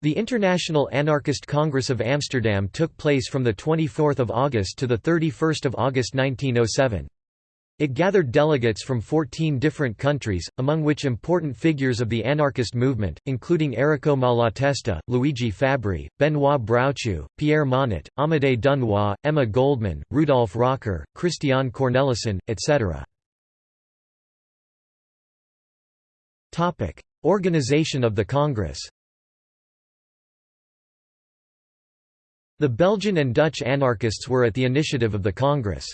The International Anarchist Congress of Amsterdam took place from 24 August to 31 August 1907. It gathered delegates from 14 different countries, among which important figures of the anarchist movement, including Errico Malatesta, Luigi Fabbri, Benoit Broutchoux, Pierre Monatte, Amédée Dunois, Emma Goldman, Rudolf Rocker, Christian Cornelissen, etc. Organization of the Congress The Belgian and Dutch anarchists were at the initiative of the Congress.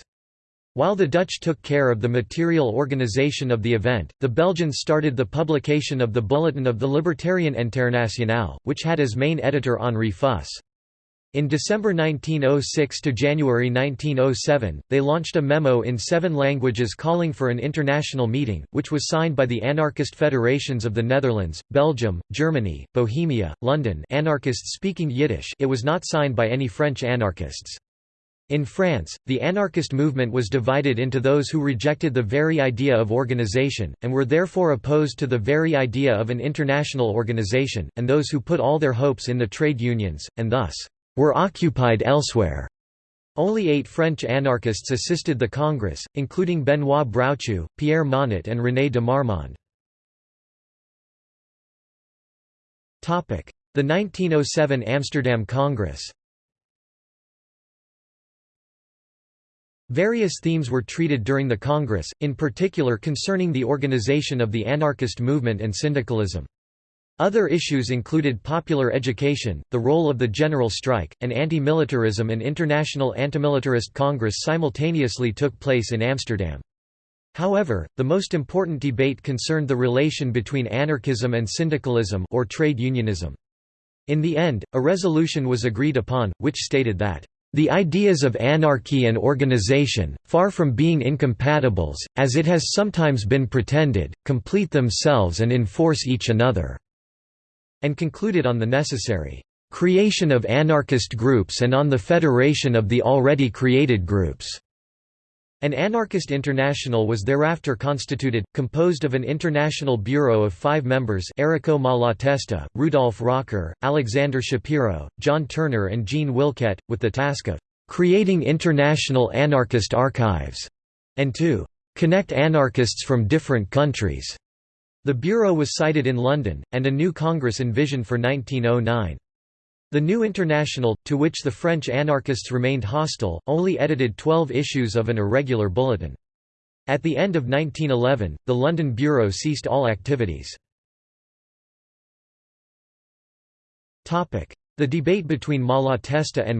While the Dutch took care of the material organization of the event, the Belgians started the publication of the Bulletin of the Libertarian Internationale, which had as main editor Henri Fuss. In December 1906 to January 1907, they launched a memo in seven languages calling for an international meeting, which was signed by the anarchist federations of the Netherlands, Belgium, Germany, Bohemia, London anarchists speaking Yiddish it was not signed by any French anarchists. In France, the anarchist movement was divided into those who rejected the very idea of organization, and were therefore opposed to the very idea of an international organization, and those who put all their hopes in the trade unions, and thus, were occupied elsewhere. Only eight French anarchists assisted the Congress, including Benoit Broutchoux, Pierre Monatte and René de Marmande. The 1907 Amsterdam Congress Various themes were treated during the Congress, in particular concerning the organization of the anarchist movement and syndicalism. Other issues included popular education, the role of the general strike, and anti-militarism An international antimilitarist congress simultaneously took place in Amsterdam. However, the most important debate concerned the relation between anarchism and syndicalism or trade unionism. In the end, a resolution was agreed upon, which stated that the ideas of anarchy and organization, far from being incompatibles, as it has sometimes been pretended, complete themselves and enforce each another", and concluded on the necessary "...creation of anarchist groups and on the federation of the already created groups." An anarchist international was thereafter constituted, composed of an international bureau of five members Errico Malatesta, Rudolf Rocker, Alexander Schapiro, John Turner and Jean Wilquet, with the task of "...creating international anarchist archives", and to "...connect anarchists from different countries." The bureau was sited in London, and a new Congress envisioned for 1909. The New International, to which the French anarchists remained hostile, only edited 12 issues of an irregular bulletin. At the end of 1911, the London Bureau ceased all activities. The debate between Malatesta and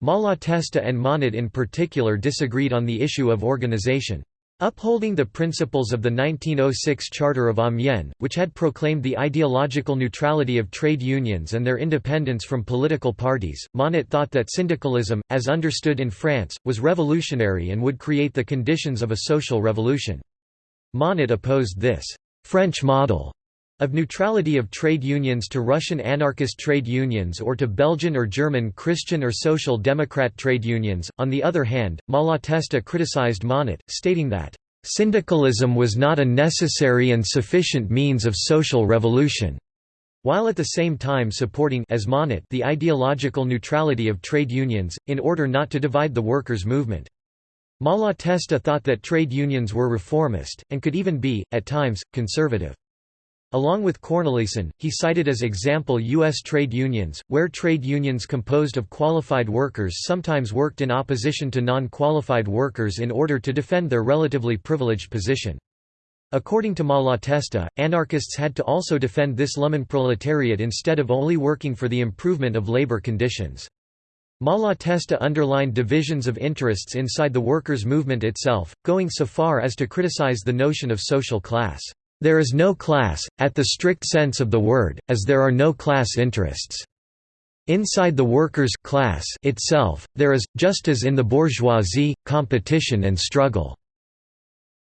Monatte Malatesta and Monatte in particular disagreed on the issue of organization. Upholding the principles of the 1906 Charter of Amiens, which had proclaimed the ideological neutrality of trade unions and their independence from political parties, Monatte thought that syndicalism, as understood in France, was revolutionary and would create the conditions of a social revolution. Monatte opposed this «French model» of neutrality of trade unions to Russian anarchist trade unions or to Belgian or German Christian or Social Democrat trade unions. On the other hand, Malatesta criticized Monatte, stating that, Syndicalism was not a necessary and sufficient means of social revolution, while at the same time supporting as Monatte the ideological neutrality of trade unions, in order not to divide the workers' movement. Malatesta thought that trade unions were reformist, and could even be, at times, conservative. Along with Cornelissen, he cited as example U.S. trade unions, where trade unions composed of qualified workers sometimes worked in opposition to non-qualified workers in order to defend their relatively privileged position. According to Malatesta, anarchists had to also defend this Lumpenproletariat instead of only working for the improvement of labor conditions. Malatesta underlined divisions of interests inside the workers' movement itself, going so far as to criticize the notion of social class. There is no class, at the strict sense of the word, as there are no class interests. Inside the workers' class itself, there is, just as in the bourgeoisie, competition and struggle.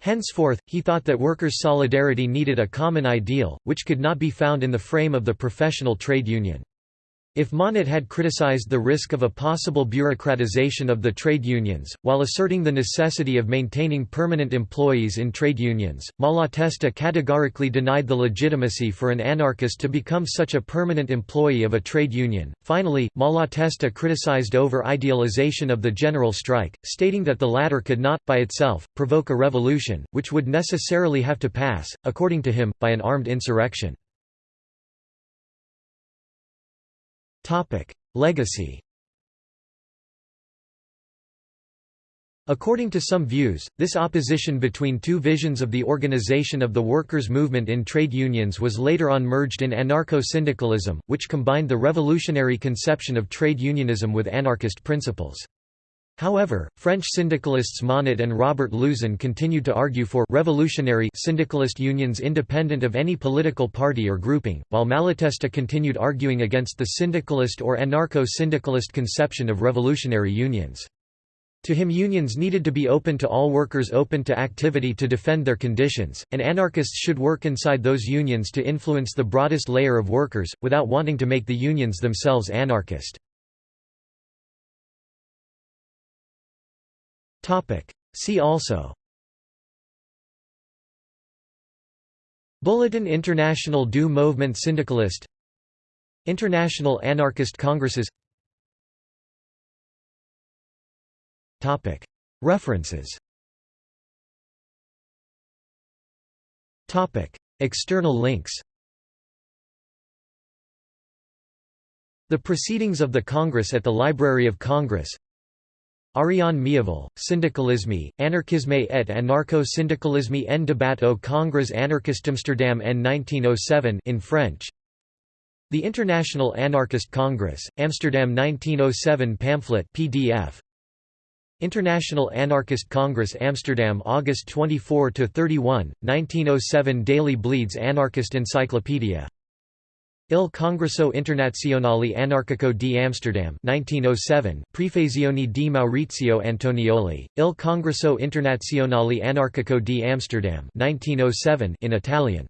Henceforth, he thought that workers' solidarity needed a common ideal, which could not be found in the frame of the professional trade union. If Monatte had criticized the risk of a possible bureaucratization of the trade unions, while asserting the necessity of maintaining permanent employees in trade unions, Malatesta categorically denied the legitimacy for an anarchist to become such a permanent employee of a trade union. Finally, Malatesta criticized over-idealization of the general strike, stating that the latter could not, by itself, provoke a revolution, which would necessarily have to pass, according to him, by an armed insurrection. Legacy According to some views, this opposition between two visions of the organization of the workers' movement in trade unions was later on merged in anarcho-syndicalism, which combined the revolutionary conception of trade unionism with anarchist principles. However, French syndicalists Monatte and Robert Louzon continued to argue for revolutionary syndicalist unions independent of any political party or grouping, while Malatesta continued arguing against the syndicalist or anarcho-syndicalist conception of revolutionary unions. To him unions needed to be open to all workers open to activity to defend their conditions, and anarchists should work inside those unions to influence the broadest layer of workers, without wanting to make the unions themselves anarchist. See also. Bulletin International du Mouvement Syndicaliste. International Anarchist Congresses. References. External links. The Proceedings of the Congress at the Library of Congress Ariane Miéville, Syndicalisme, Anarchisme et anarcho-syndicalisme en débat au Congrès anarchiste Amsterdam en 1907 in French. The International Anarchist Congress, Amsterdam 1907 pamphlet PDF International Anarchist Congress Amsterdam August 24 to 31, 1907 Daily Bleeds Anarchist Encyclopedia Il Congresso Internazionale Anarchico di Amsterdam 1907 Prefazione di Maurizio Antonioli, Il Congresso Internazionale Anarchico di Amsterdam 1907 in Italian